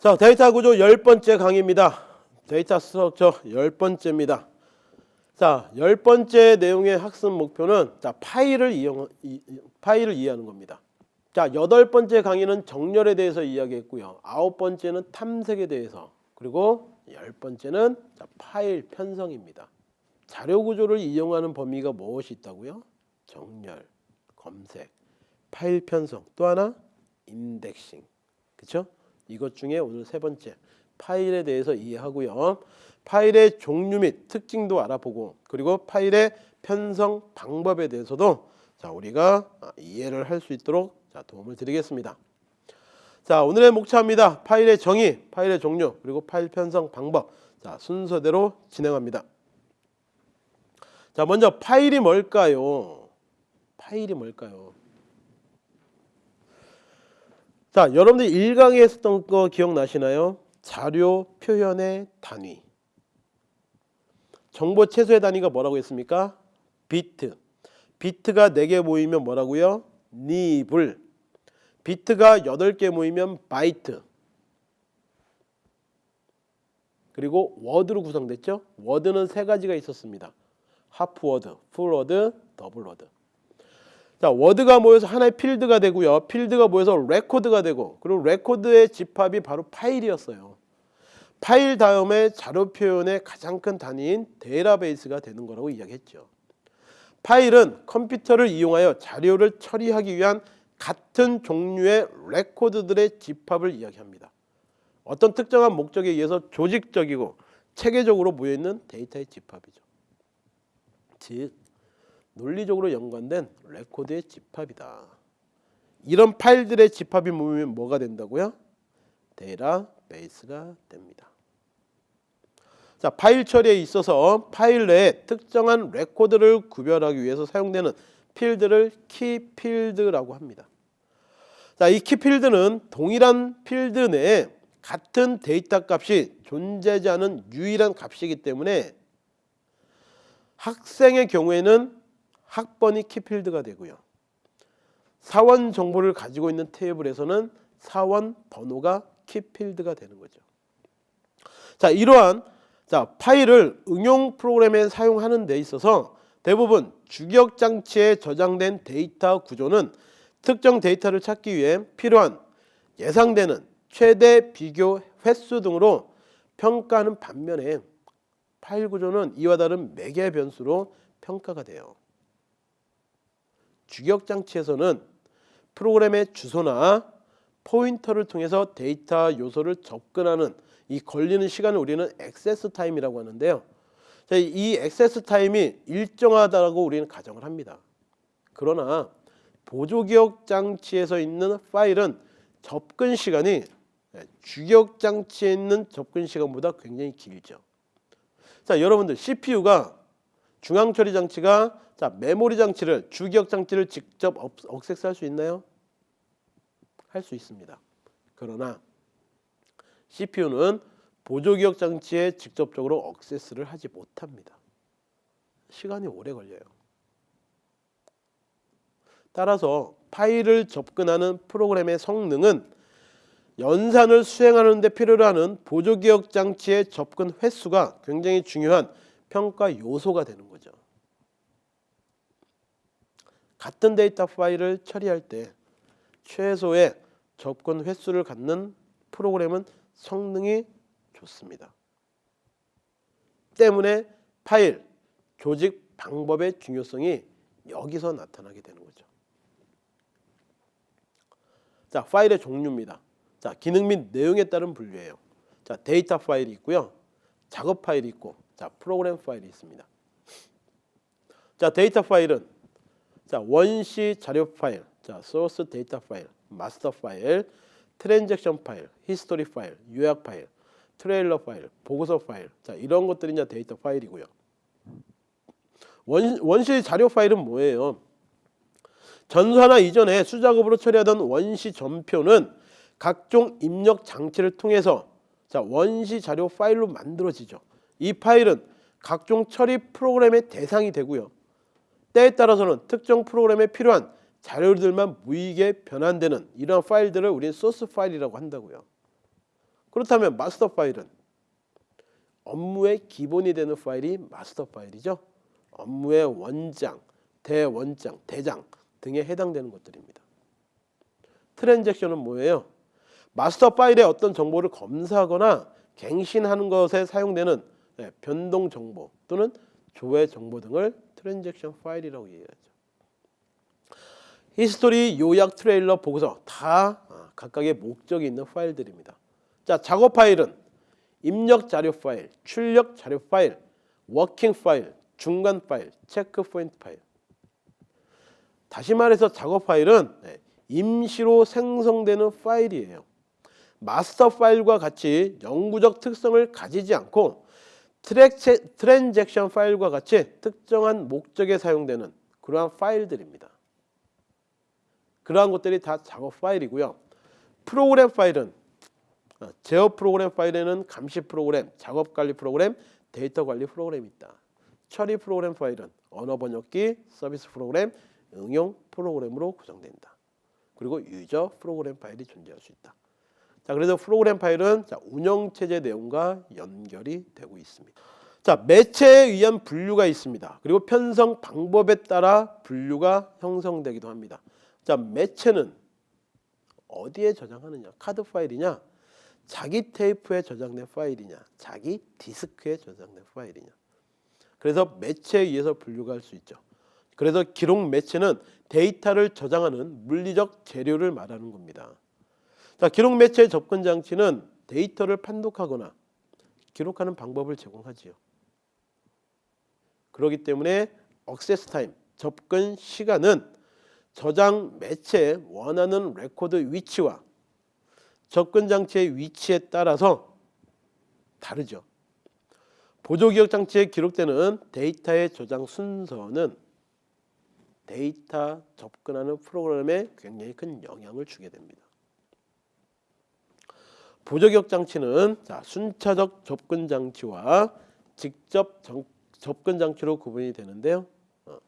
자, 데이터 구조 열 번째 강의입니다. Data structure 열 번째입니다. 자, 열 번째 내용의 학습 목표는 자, 파일을 이용 이, 파일을 이해하는 겁니다. 자, 여덟 번째 강의는 정렬에 대해서 이야기했고요. 아홉 번째는 탐색에 대해서 그리고 열 번째는 자, 파일 편성입니다. 자료 구조를 이용하는 범위가 무엇이 있다고요? 정렬, 검색, 파일 편성, 또 하나 인덱싱. 그렇죠? 이것 중에 오늘 세 번째 파일에 대해서 이해하고요. 파일의 종류 및 특징도 알아보고 그리고 파일의 편성 방법에 대해서도 자 우리가 이해를 할 수 있도록 자 도움을 드리겠습니다. 자 오늘의 목차입니다. 파일의 정의, 파일의 종류 그리고 파일 편성 방법 자 순서대로 진행합니다. 자 먼저 파일이 뭘까요? 파일이 뭘까요? 자, 여러분들 1강에 했었던 거 기억나시나요? 자료 표현의 단위. 정보 최소의 단위가 뭐라고 했습니까? 비트. 비트가 4개 모이면 뭐라고요? Nibble. 비트가 8개 모이면 바이트. 그리고 워드로 구성됐죠? 워드는 세 가지가 있었습니다. Half word, full word, double word. 자, 워드가 모여서 하나의 필드가 되고요. 필드가 모여서 레코드가 되고 그리고 레코드의 집합이 바로 파일이었어요. 파일 다음에 자료 표현의 가장 큰 단위인 데이터베이스가 되는 거라고 이야기했죠. 파일은 컴퓨터를 이용하여 자료를 처리하기 위한 같은 종류의 레코드들의 집합을 이야기합니다. 어떤 특정한 목적에 의해서 조직적이고 체계적으로 모여있는 데이터의 집합이죠. 즉 논리적으로 연관된 레코드의 집합이다. 이런 파일들의 집합이 모이면 뭐가 된다고요? 데이터베이스가 됩니다. 자, 파일 처리에 있어서 파일 내에 특정한 레코드를 구별하기 위해서 사용되는 필드를 키 필드라고 합니다. 자, 이 키 필드는 동일한 필드 내에 같은 데이터 값이 존재하지 않은 유일한 값이기 때문에 학생의 경우에는 학번이 키필드가 되고요. 사원 정보를 가지고 있는 테이블에서는 사원 번호가 키필드가 되는 거죠. 자, 이러한 자, 파일을 응용 프로그램에 사용하는 데 있어서 대부분 주기억 장치에 저장된 데이터 구조는 특정 데이터를 찾기 위해 필요한 예상되는 최대 비교 횟수 등으로 평가하는 반면에 파일 구조는 이와 다른 매개 변수로 평가가 돼요. 주기억 장치에서는 프로그램의 주소나 포인터를 통해서 데이터 요소를 접근하는 이 걸리는 시간을 우리는 액세스 타임이라고 하는데요. 이 액세스 타임이 일정하다고 우리는 가정을 합니다. 그러나 보조기억 장치에서 있는 파일은 접근 시간이 주격 장치에 있는 접근 시간보다 굉장히 길죠. 자, 여러분들 CPU가 중앙 처리 장치가 자 메모리 장치를 주기억 장치를 직접 억색할 수 있나요? 할 수 있습니다. 그러나 CPU는 보조기억 장치에 직접적으로 억세스를 하지 못합니다. 시간이 오래 걸려요. 따라서 파일을 접근하는 프로그램의 성능은 연산을 수행하는 데 필요로 하는 보조기억 장치의 접근 횟수가 굉장히 중요한 평가 요소가 되는 거죠. 같은 데이터 파일을 처리할 때 최소의 접근 횟수를 갖는 프로그램은 성능이 좋습니다. 때문에 파일 조직 방법의 중요성이 여기서 나타나게 되는 거죠. 자, 파일의 종류입니다. 자, 기능 및 내용에 따른 분류예요. 자, 데이터 파일이 있고요. 작업 파일이 있고, 자, 프로그램 파일이 있습니다. 자, 데이터 파일은 자 원시 자료 파일, 자 소스 데이터 파일, 마스터 파일, transaction 파일, history 파일, 요약 파일, 트레일러 파일, 보고서 파일, 자 이런 것들이 이제 데이터 파일이고요. 원, 원시 자료 파일은 뭐예요? 전산화 이전에 수작업으로 처리하던 원시 전표는 각종 입력 장치를 통해서 자 원시 자료 파일로 만들어지죠. 이 파일은 각종 처리 프로그램의 대상이 되고요. 때에 따라서는 특정 프로그램에 필요한 자료들만 무익에 변환되는 이러한 파일들을 우리는 소스 파일이라고 한다고요. 그렇다면 마스터 파일은 업무의 기본이 되는 파일이 마스터 파일이죠. 업무의 원장, 대원장, 대장 등에 해당되는 것들입니다. 트랜잭션은 뭐예요? 마스터 파일의 어떤 정보를 검사하거나 갱신하는 것에 사용되는 네, 변동 정보 또는 조회 정보 등을 transaction 파일이라고 얘기하죠. history, 요약, 트레일러, 보고서 다 아, 각각의 목적이 있는 파일들입니다. 자, 작업 파일은 입력 자료 파일, 출력 자료 파일, working 파일, 중간 파일, 체크 포인트 파일. 다시 말해서 작업 파일은 네, 임시로 생성되는 파일이에요. 마스터 파일과 같이 영구적 특성을 가지지 않고 트랙체, transaction 파일과 같이 특정한 목적에 사용되는 그러한 파일들입니다. 그러한 것들이 다 작업 파일이고요. 프로그램 파일은 어, 제어 프로그램 파일에는 감시 프로그램, 작업 관리 프로그램, 데이터 관리 프로그램이 있다. 처리 프로그램 파일은 언어 번역기, 서비스 프로그램, 응용 프로그램으로 구성된다. 그리고 user 프로그램 파일이 존재할 수 있다. 자, 그래서 프로그램 파일은 자, 운영 체제 내용과 연결이 되고 있습니다. 자, 매체에 의한 분류가 있습니다. 그리고 편성 방법에 따라 분류가 형성되기도 합니다. 자, 매체는 어디에 저장하느냐? 카드 파일이냐? 자기 테이프에 저장된 파일이냐? 자기 디스크에 저장된 파일이냐? 그래서 매체에 의해서 분류가 할 수 있죠. 그래서 기록 매체는 데이터를 저장하는 물리적 재료를 말하는 겁니다. 자, 기록 매체 접근 장치는 데이터를 판독하거나 기록하는 방법을 제공하지요. 그렇기 때문에 액세스 타임, 접근 시간은 저장 매체의 원하는 레코드 위치와 접근 장치의 위치에 따라서 다르죠. 보조 기억 장치에 기록되는 데이터의 저장 순서는 데이터 접근하는 프로그램에 굉장히 큰 영향을 주게 됩니다. 보조기억 장치는 자, 순차적 접근 장치와 직접 정, 접근 장치로 구분이 되는데요. 어,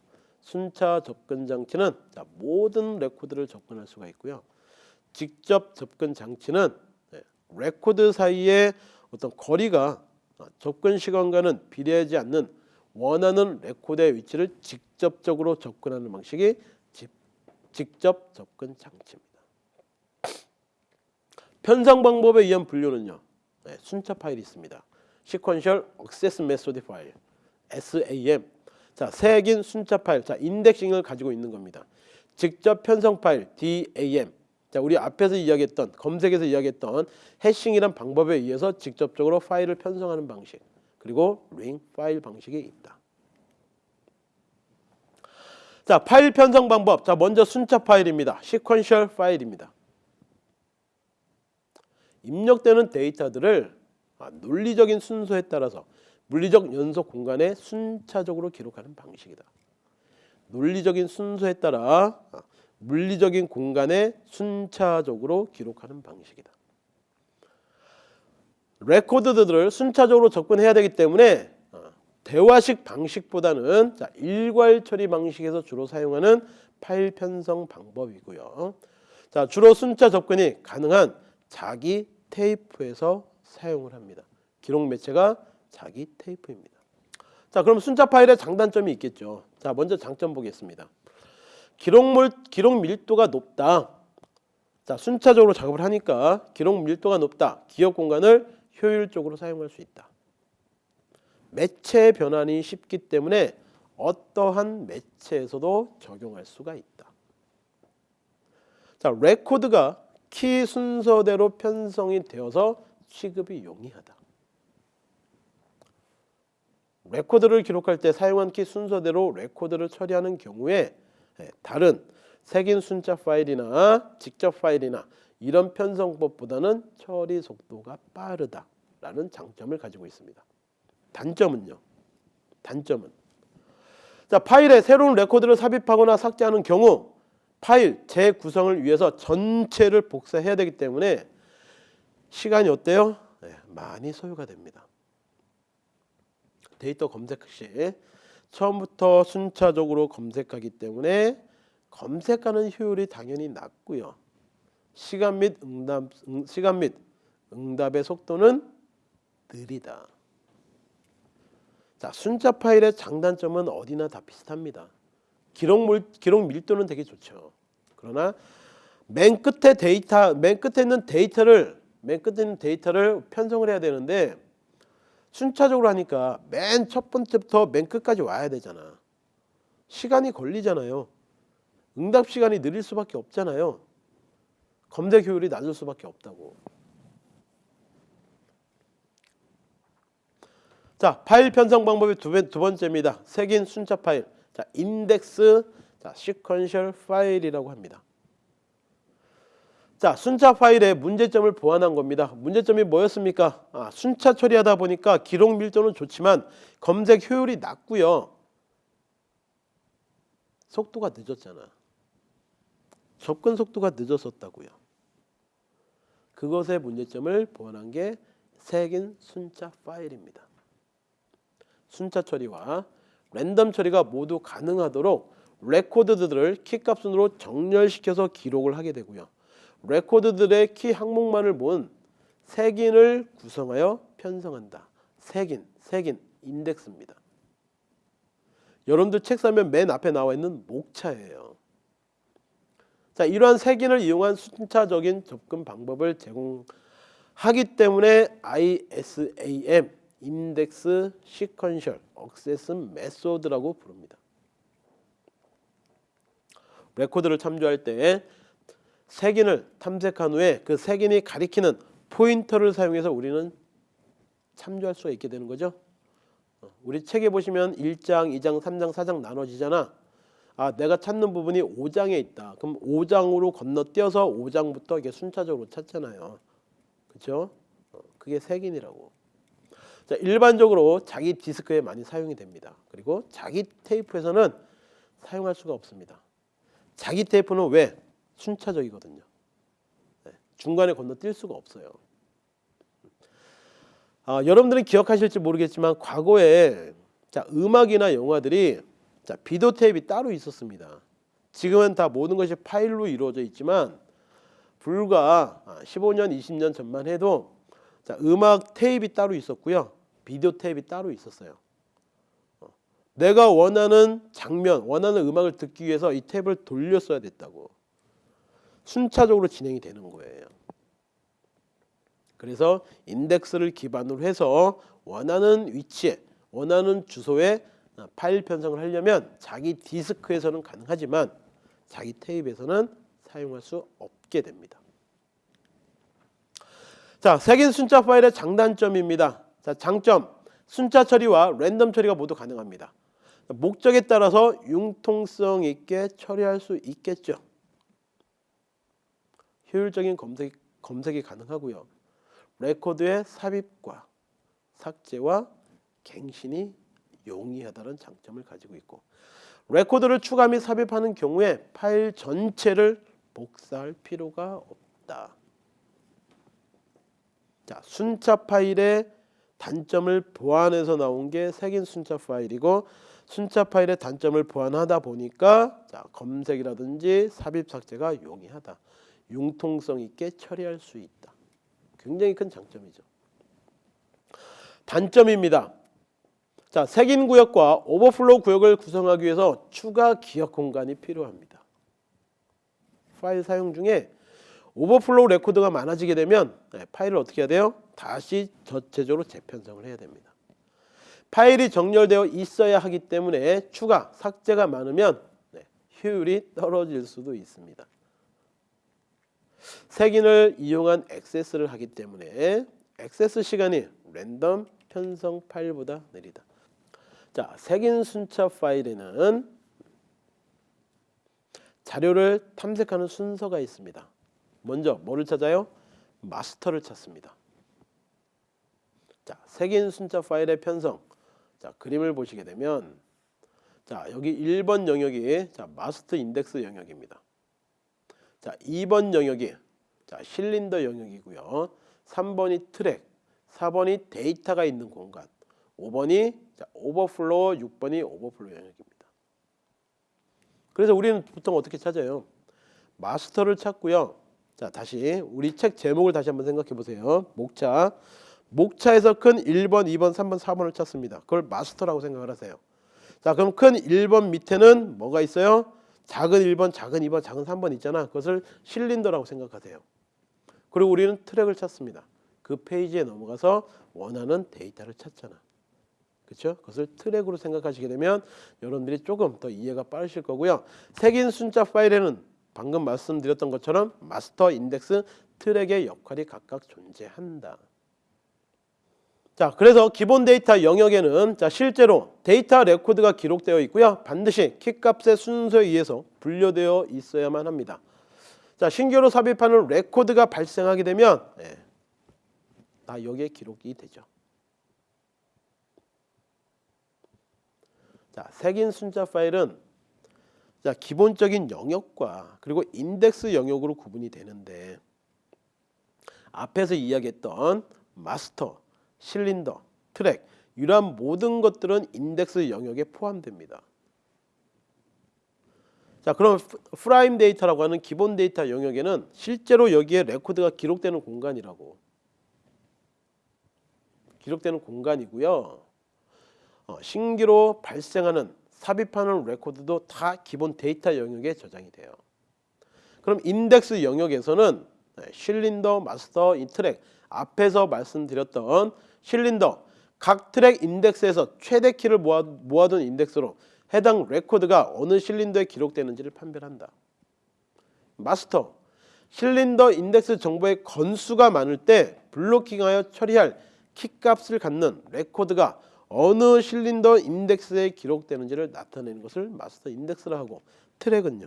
순차 접근 장치는 자, 모든 레코드를 접근할 수가 있고요. 직접 접근 장치는 네, 레코드 사이의 어떤 거리가 어, 접근 시간과는 비례하지 않는 원하는 레코드의 위치를 직접적으로 접근하는 방식이 집, 직접 접근 장치입니다. 편성 방법에 의한 분류는요. 네, 순차 파일이 있습니다. Sequential Access Method 파일 SAM. 자, 색인 순차 파일. 자, indexing을 가지고 있는 겁니다. 직접 편성 파일 DAM. 자, 우리 앞에서 이야기했던 검색에서 이야기했던 hashing이란 방법에 의해서 직접적으로 파일을 편성하는 방식. 그리고 링 파일 방식이 있다. 자, 파일 편성 방법. 자, 먼저 순차 파일입니다. 시퀀셜 파일입니다. 입력되는 데이터들을 아, 논리적인 순서에 따라서 물리적 연속 공간에 순차적으로 기록하는 방식이다. 논리적인 순서에 따라 아, 물리적인 공간에 순차적으로 기록하는 방식이다. 레코드들을 순차적으로 접근해야 되기 때문에 아, 대화식 방식보다는 일괄 처리 방식에서 주로 사용하는 파일 편성 방법이고요. 자, 주로 순차 접근이 가능한 자기 테이프에서 사용을 합니다. 기록 매체가 자기 테이프입니다. 자, 그럼 순차 파일의 장단점이 있겠죠. 자, 먼저 장점 보겠습니다. 기록물 기록 밀도가 높다. 자, 순차적으로 작업을 하니까 기록 밀도가 높다. 기억 공간을 효율적으로 사용할 수 있다. 매체 변환이 쉽기 때문에 어떠한 매체에서도 적용할 수가 있다. 자, 레코드가 키 순서대로 편성이 되어서 취급이 용이하다. 레코드를 기록할 때 사용한 키 순서대로 레코드를 처리하는 경우에 예, 다른 색인 순차 파일이나 직접 파일이나 이런 편성법보다는 처리 속도가 빠르다라는 장점을 가지고 있습니다. 단점은요. 단점은 자 파일에 새로운 레코드를 삽입하거나 삭제하는 경우 파일 재구성을 위해서 전체를 복사해야 되기 때문에 시간이 어때요? 네, 많이 소요가 됩니다. 데이터 검색 시 처음부터 순차적으로 검색하기 때문에 검색하는 효율이 당연히 낮고요. 시간 및 응답 시간 및 응답의 속도는 느리다. 자, 순차 파일의 장단점은 어디나 다 비슷합니다. 기록 물, 기록 밀도는 되게 좋죠. 그러나 맨 끝에 데이터, 맨 끝에 있는 데이터를 맨 끝에 있는 데이터를 편성을 해야 되는데 순차적으로 하니까 맨 첫 번째부터 맨 끝까지 와야 되잖아. 시간이 걸리잖아요. 응답 시간이 느릴 수밖에 없잖아요. 검색 효율이 낮을 수밖에 없다고. 자, 파일 편성 방법이 두, 번- 두 번째입니다. 색인 순차 파일. 자, 인덱스, 자, 시퀀셜 파일이라고 합니다. 자, 순차 파일의 문제점을 보완한 겁니다. 문제점이 뭐였습니까? 아, 순차 처리하다 보니까 기록 밀도는 좋지만 검색 효율이 낮고요. 속도가 늦었잖아. 접근 속도가 늦었었다고요. 그것의 문제점을 보완한 게 색인 순차 파일입니다. 순차 처리와 랜덤 처리가 모두 가능하도록 레코드들을 키값 순으로 정렬시켜서 기록을 하게 되고요. 레코드들의 키 항목만을 모은 색인을 구성하여 편성한다. 색인, 색인, 인덱스입니다. 여러분들 책 사면 맨 앞에 나와 있는 목차예요. 자, 이러한 색인을 이용한 순차적인 접근 방법을 제공하기 때문에 ISAM Index Sequential Access Method라고 부릅니다. 레코드를 참조할 때 색인을 탐색한 후에 그 색인이 가리키는 포인터를 사용해서 우리는 참조할 수가 있게 되는 거죠. 어, 우리 책에 보시면 1장, 2장, 3장, 4장 나눠지잖아. 아, 내가 찾는 부분이 5장에 있다. 그럼 5장으로 건너뛰어서 5장부터 이게 순차적으로 찾잖아요. 그렇죠? 어, 그게 색인이라고. 자, 일반적으로 자기 디스크에 많이 사용이 됩니다. 그리고 자기 테이프에서는 사용할 수가 없습니다. 자기 테이프는 왜 순차적이거든요. 네, 중간에 건너뛸 수가 없어요. 아, 여러분들은 기억하실지 모르겠지만 과거에 자, 음악이나 영화들이 자, 비디오 테이프가 따로 있었습니다. 지금은 다 모든 것이 파일로 이루어져 있지만 불과 15년, 20년 전만 해도 자, 음악 테이프가 따로 있었고요. 비디오 테이프가 따로 있었어요. 어, 내가 원하는 장면, 원하는 음악을 듣기 위해서 이 탭을 돌렸어야 됐다고. 순차적으로 진행이 되는 거예요. 그래서 인덱스를 기반으로 해서 원하는 위치에, 원하는 주소에 파일 편성을 하려면 자기 디스크에서는 가능하지만 자기 테이프에서는 사용할 수 없게 됩니다. 자, 색인 순차 파일의 장단점입니다. 자, 장점. 순차 처리와 랜덤 처리가 모두 가능합니다. 목적에 따라서 융통성 있게 처리할 수 있겠죠. 효율적인 검색, 검색이 가능하고요. 레코드의 삽입과 삭제와 갱신이 용이하다는 장점을 가지고 있고 레코드를 추가 및 삽입하는 경우에 파일 전체를 복사할 필요가 없다. 자, 순차 파일의 단점을 보완해서 나온 게 색인 순차 파일이고 순차 파일의 단점을 보완하다 보니까 자, 검색이라든지 삽입 삭제가 용이하다. 융통성 있게 처리할 수 있다. 굉장히 큰 장점이죠. 단점입니다. 자, 색인 구역과 오버플로우 구역을 구성하기 위해서 추가 기억 공간이 필요합니다. 파일 사용 중에 오버플로우 레코드가 많아지게 되면 네, 파일을 어떻게 해야 돼요? 다시 전체적으로 재편성을 해야 됩니다. 파일이 정렬되어 있어야 하기 때문에 추가 삭제가 많으면 네, 효율이 떨어질 수도 있습니다. 색인을 이용한 액세스를 하기 때문에 액세스 시간이 랜덤 편성 파일보다 느리다. 자, 색인 순차 파일에는 자료를 탐색하는 순서가 있습니다. 먼저 뭐를 찾아요? 마스터를 찾습니다. 자, 색인 순차 파일의 편성. 자, 그림을 보시게 되면 자, 여기 1번 영역이 자, 마스터 인덱스 영역입니다. 자, 2번 영역이 자, 실린더 영역이고요. 3번이 트랙, 4번이 데이터가 있는 공간, 5번이 자, 오버플로우, 6번이 오버플로우 영역입니다. 그래서 우리는 보통 어떻게 찾아요? 마스터를 찾고요. 자 다시 우리 책 제목을 다시 한번 생각해 보세요. 목차 목차에서 큰 1번, 2번, 3번, 4번을 찾습니다. 그걸 마스터라고 생각을 하세요. 자 그럼 큰 1번 밑에는 뭐가 있어요? 작은 1번, 작은 2번, 작은 3번 있잖아. 그것을 실린더라고 생각하세요. 그리고 우리는 트랙을 찾습니다. 그 페이지에 넘어가서 원하는 데이터를 찾잖아. 그렇죠? 그것을 트랙으로 생각하시게 되면 여러분들이 조금 더 이해가 빠르실 거고요. 색인 순차 파일에는 방금 말씀드렸던 것처럼 마스터, 인덱스, 트랙의 역할이 각각 존재한다. 자, 그래서 기본 데이터 영역에는 자, 실제로 데이터 레코드가 기록되어 있고요. 반드시 키값의 순서에 의해서 분류되어 있어야만 합니다. 자, 신규로 삽입하는 레코드가 발생하게 되면 예, 다 여기에 기록이 되죠. 자, 색인 순차 파일은 자, 기본적인 영역과 그리고 인덱스 영역으로 구분이 되는데 앞에서 이야기했던 마스터, 실린더, 트랙 이러한 모든 것들은 인덱스 영역에 포함됩니다. 자, 그럼 prime 데이터라고 하는 기본 데이터 영역에는 실제로 여기에 레코드가 기록되는 공간이라고 기록되는 공간이고요. 어, 신규로 발생하는 삽입하는 레코드도 다 기본 데이터 영역에 저장이 돼요. 그럼 인덱스 영역에서는 네, 실린더, 마스터, 이 트랙 앞에서 말씀드렸던 실린더 각 트랙 인덱스에서 최대 키를 모아, 모아둔 인덱스로 해당 레코드가 어느 실린더에 기록되는지를 판별한다. 마스터 실린더 인덱스 정보의 건수가 많을 때 블로킹하여 처리할 키값을 갖는 레코드가 어느 실린더 인덱스에 기록되는지를 나타내는 것을 마스터 인덱스라 하고 트랙은요.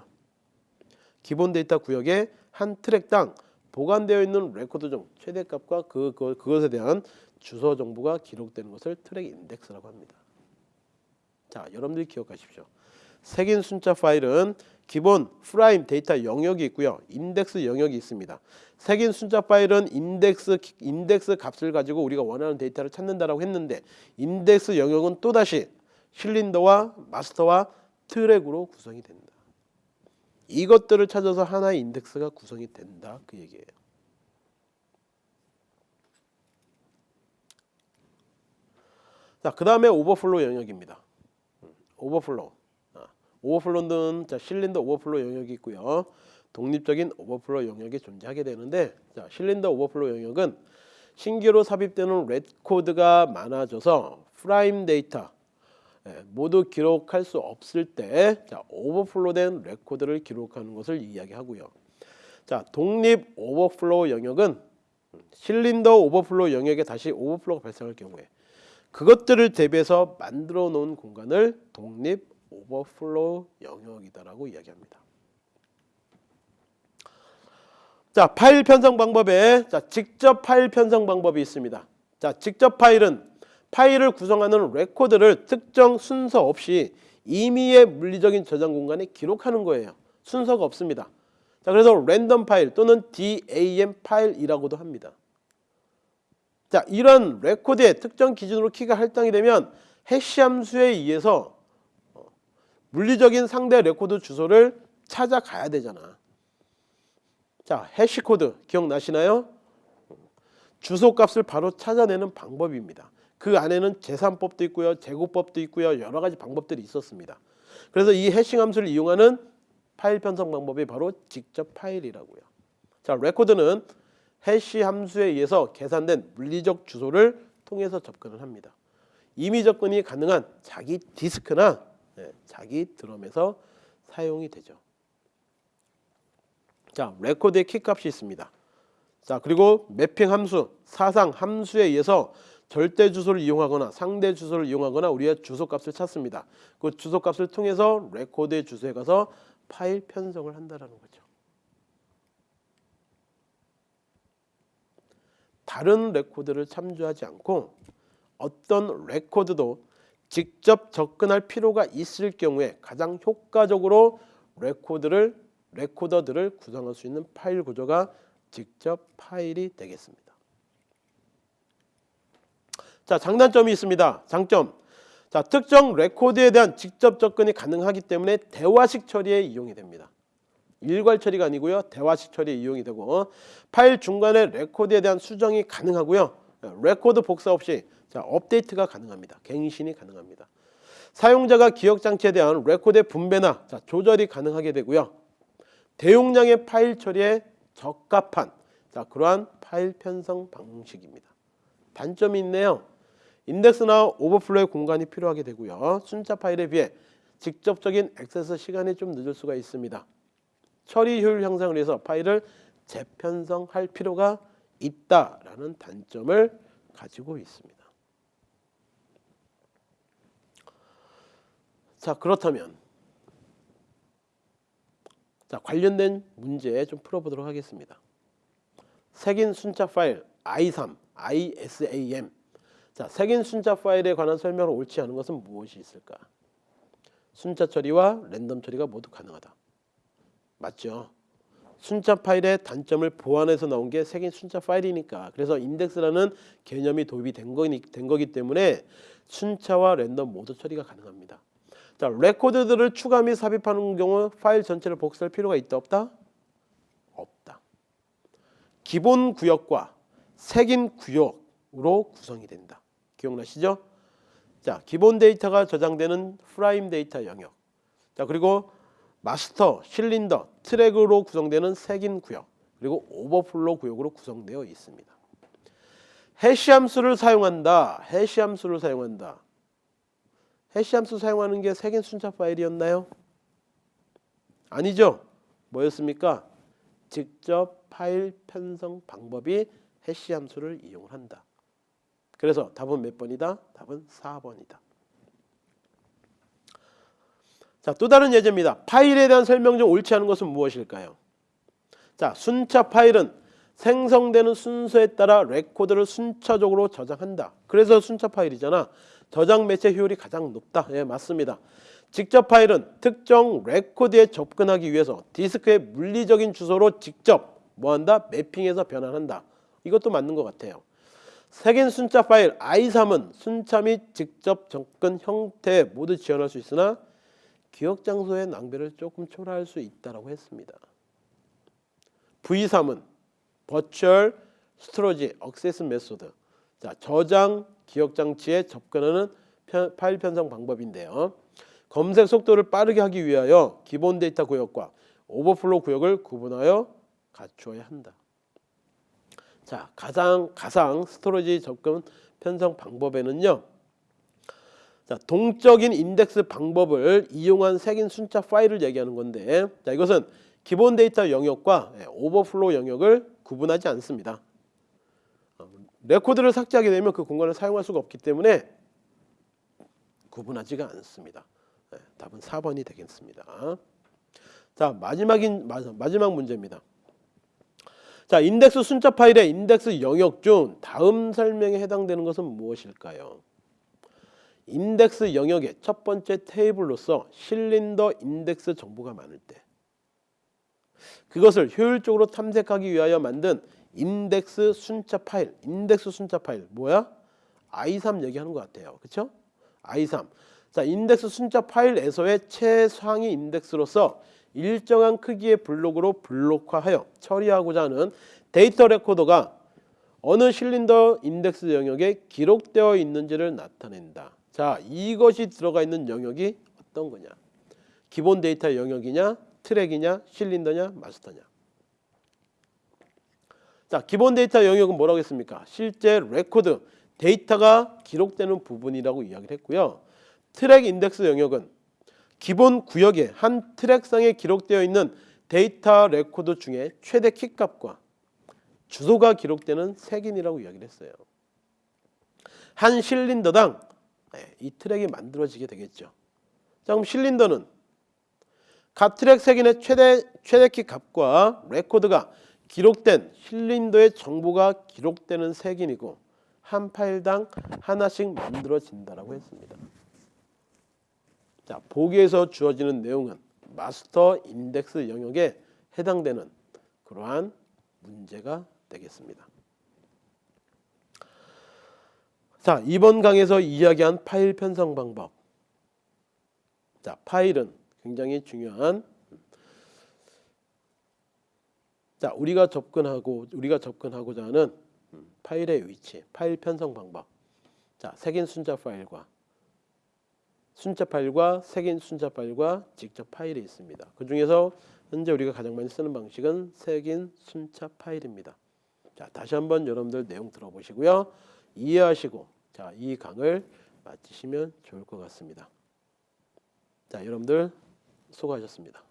기본 데이터 구역의 한 트랙당 보관되어 있는 레코드 중 최대값과 그, 그, 그것에 대한 주소 정보가 기록되는 것을 트랙 인덱스라고 합니다. 자, 여러분들이 기억하십시오. 색인 순차 파일은 기본 prime 데이터 영역이 있고요. 인덱스 영역이 있습니다. 색인 순차 파일은 인덱스 인덱스 값을 가지고 우리가 원하는 데이터를 찾는다라고 했는데 인덱스 영역은 또다시 실린더와 마스터와 트랙으로 구성이 된다. 이것들을 찾아서 하나의 인덱스가 구성이 된다 그 얘기예요. 자, 그 다음에 오버플로 영역입니다. 음, 오버플로. 오버플로는 자, 실린더 오버플로 영역이 있고요. 독립적인 오버플로 영역이 존재하게 되는데 자, 실린더 오버플로 영역은 신규로 삽입되는 레코드가 많아져서 prime 데이터 예, 모두 기록할 수 없을 때 자, 오버플로된 레코드를 기록하는 것을 이야기하고요. 자, 독립 오버플로 영역은 실린더 오버플로 영역에 다시 오버플로가 발생할 경우에 그것들을 대비해서 만들어 놓은 공간을 독립 오버플로우 영역이다라고 이야기합니다. 자, 파일 편성 방법에 자, 직접 파일 편성 방법이 있습니다. 자, 직접 파일은 파일을 구성하는 레코드를 특정 순서 없이 임의의 물리적인 저장 공간에 기록하는 거예요. 순서가 없습니다. 자, 그래서 랜덤 파일 또는 DAM 파일이라고도 합니다. 자, 이런 레코드의 특정 기준으로 키가 할당이 되면 해시 함수에 의해서 물리적인 상대 레코드 주소를 찾아가야 되잖아. 자, 해시 코드 기억나시나요? 주소 값을 바로 찾아내는 방법입니다. 그 안에는 제산법도 있고요. 제곱법도 있고요. 여러 가지 방법들이 있었습니다. 그래서 이 해싱 함수를 이용하는 파일 편성 방법이 바로 직접 파일이라고요. 자, 레코드는 해시 함수에 의해서 계산된 물리적 주소를 통해서 접근을 합니다. 임의 접근이 가능한 자기 디스크나 네, 자기 드럼에서 사용이 되죠. 자, 레코드의 키값이 있습니다. 자, 그리고 매핑 함수, 사상 함수에 의해서 절대 주소를 이용하거나 상대 주소를 이용하거나 우리의 주소 값을 찾습니다. 그 주소 값을 통해서 레코드의 주소에 가서 파일 편성을 한다는 거죠. 다른 레코드를 참조하지 않고 어떤 레코드도 직접 접근할 필요가 있을 경우에 가장 효과적으로 레코드를 레코드들을 구성할 수 있는 파일 구조가 직접 파일이 되겠습니다. 자, 장단점이 있습니다. 장점. 자, 특정 레코드에 대한 직접 접근이 가능하기 때문에 대화식 처리에 이용이 됩니다. 일괄 처리가 아니고요. 대화식 처리에 이용이 되고 파일 중간에 레코드에 대한 수정이 가능하고요. 레코드 복사 없이 자, 업데이트가 가능합니다. 갱신이 가능합니다. 사용자가 기억 장치에 대한 레코드의 분배나 자, 조절이 가능하게 되고요. 대용량의 파일 처리에 적합한 자, 그러한 파일 편성 방식입니다. 단점이 있네요. 인덱스나 오버플로의 공간이 필요하게 되고요. 순차 파일에 비해 직접적인 액세스 시간이 좀 늦을 수가 있습니다. 처리 효율 향상을 위해서 파일을 재편성할 필요가 있다라는 단점을 가지고 있습니다. 자 그렇다면 자 관련된 문제 좀 풀어보도록 하겠습니다. 색인 순차 파일 i3, isam 자 색인 순차 파일에 관한 설명을 옳지 않은 것은 무엇이 있을까? 순차 처리와 랜덤 처리가 모두 가능하다. 맞죠? 순차 파일의 단점을 보완해서 나온 게 색인 순차 파일이니까 그래서 인덱스라는 개념이 도입이 된, 거니, 된 거기 때문에 순차와 랜덤 모두 처리가 가능합니다. 자, 레코드들을 추가 및 삽입하는 경우 파일 전체를 복사할 필요가 있다 없다? 없다. 기본 구역과 색인 구역으로 구성이 된다. 기억나시죠? 자, 기본 데이터가 저장되는 prime 데이터 영역. 자, 그리고 마스터, 실린더, 트랙으로 구성되는 색인 구역, 그리고 오버플로 구역으로 구성되어 있습니다. 해시 함수를 사용한다. 해시 함수를 사용한다. 해시 함수 사용하는 게 색인 순차 파일이었나요? 아니죠. 뭐였습니까? 직접 파일 편성 방법이 해시 함수를 이용을 한다. 그래서 답은 몇 번이다? 답은 4번이다. 자, 또 다른 예제입니다. 파일에 대한 설명 중 옳지 않은 것은 무엇일까요? 자, 순차 파일은 생성되는 순서에 따라 레코드를 순차적으로 저장한다. 그래서 순차 파일이잖아. 저장 매체 효율이 가장 높다. 예, 맞습니다. 직접 파일은 특정 레코드에 접근하기 위해서 디스크의 물리적인 주소로 직접 뭐한다? 매핑해서 변환한다. 이것도 맞는 것 같아요. 색인 순차 파일 ISAM은 순차 및 직접 접근 형태 모두 지원할 수 있으나 기억 장소의 낭비를 조금 초래할 수 있다고 했습니다. VSAM은 virtual storage access method 자, 저장 기억 장치에 접근하는 편, 파일 편성 방법인데요. 검색 속도를 빠르게 하기 위하여 기본 데이터 구역과 오버플로 구역을 구분하여 갖추어야 한다. 자, 가상 가상 스토리지 접근 편성 방법에는요. 자, 동적인 인덱스 방법을 이용한 색인 순차 파일을 얘기하는 건데, 자, 이것은 기본 데이터 영역과 예, 오버플로 영역을 구분하지 않습니다. 어, 레코드를 삭제하게 되면 그 공간을 사용할 수가 없기 때문에 구분하지가 않습니다. 네, 답은 4번이 되겠습니다. 자 마지막인 마지막 문제입니다. 자 인덱스 순차 파일의 인덱스 영역 중 다음 설명에 해당되는 것은 무엇일까요? 인덱스 영역의 첫 번째 테이블로서 실린더 인덱스 정보가 많을 때 그것을 효율적으로 탐색하기 위하여 만든 인덱스 순차 파일, 인덱스 순차 파일 뭐야? ISAM 얘기하는 것 같아요. 그렇죠? i3. 자, 인덱스 순차 파일에서의 최상위 인덱스로서 일정한 크기의 블록으로 블록화하여 처리하고자 하는 데이터 레코드가 어느 실린더 인덱스 영역에 기록되어 있는지를 나타낸다. 자, 이것이 들어가 있는 영역이 어떤 거냐? 기본 데이터 영역이냐, 트랙이냐, 실린더냐, 마스터냐. 자, 기본 데이터 영역은 뭐라고 했습니까? 실제 레코드, 데이터가 기록되는 부분이라고 이야기를 했고요. 트랙 인덱스 영역은 기본 구역에 한 트랙상에 기록되어 있는 데이터 레코드 중에 최대 키값과 주소가 기록되는 색인이라고 이야기를 했어요. 한 실린더당 네, 이 트랙이 만들어지게 되겠죠. 자, 그럼 실린더는 각 트랙 색인의 최대 최대 키 값과 레코드가 기록된 실린더의 정보가 기록되는 색인이고 한 파일당 하나씩 만들어진다라고 했습니다. 자, 보기에서 주어지는 내용은 마스터 인덱스 영역에 해당되는 그러한 문제가 되겠습니다. 자, 이번 강에서 이야기한 파일 편성 방법. 자, 파일은 굉장히 중요한 자, 우리가 접근하고 우리가 접근하고자 하는 음, 파일의 위치, 파일 편성 방법. 자, 색인 순자 파일과 순자 파일과 색인 순자 파일과 직접 파일이 있습니다. 그 중에서 현재 우리가 가장 많이 쓰는 방식은 색인 순자 파일입니다. 자, 다시 한번 여러분들 내용 들어보시고요. 이해하시고 자, 이 강을 마치시면 좋을 것 같습니다. 자, 여러분들 수고하셨습니다.